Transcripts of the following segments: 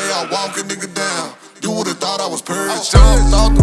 way I walk a nigga down. You would've thought I was purged. Oh, Y'all thought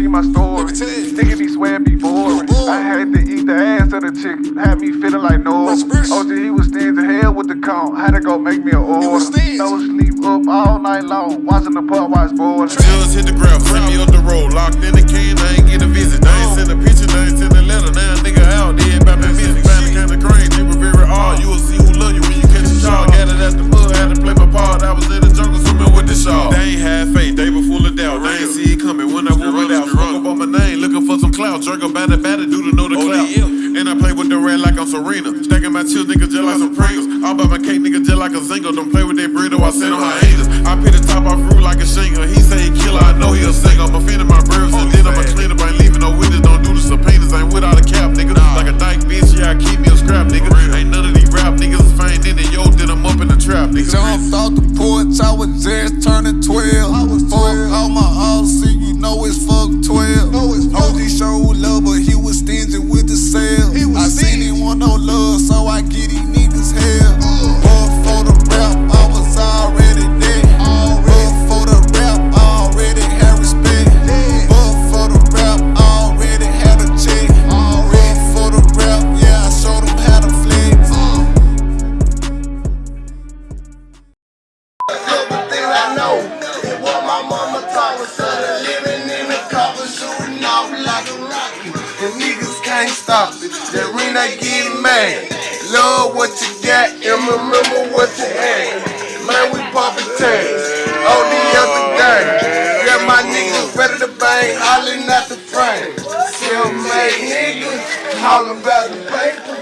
tell you my story. Let me tell you. Nigga be swear be boring. boring. I had to eat the ass of the chick. Had me feeling like no. That's fresh. OG, he was stingy hell with the count. Had to go make me an order. No sleep up all night long. Watching the pub watch board. Just hit the ground, send me up the road. Locked in the can, I ain't get a visit. I ain't send a picture, I ain't send a letter. Now a nigga out, dead by me missing. Clout. Batter, batter, do to know the clout. And I play with the red like I'm Serena. Stacking my chill, nigga, just like some Pringles. All about my cake, nigga, just like a zingle. Don't play with that burrito, I send on hyenas. I pit the top off fruit like a shingle. He say he killer, I know he a singer. I'm offending can't stop it. That ring they get mad. Love what you got and remember what you had. Man, we poppin' tags. all the other day. Yeah, my niggas ready to bang, hollering at the frame. Self-made niggas, hollering about the paper.